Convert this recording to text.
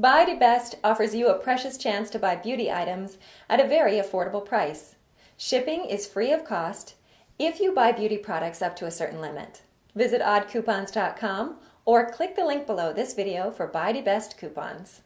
Buy to Best offers you a precious chance to buy beauty items at a very affordable price. Shipping is free of cost if you buy beauty products up to a certain limit. Visit oddcoupons.com or click the link below this video for Buy to Best coupons.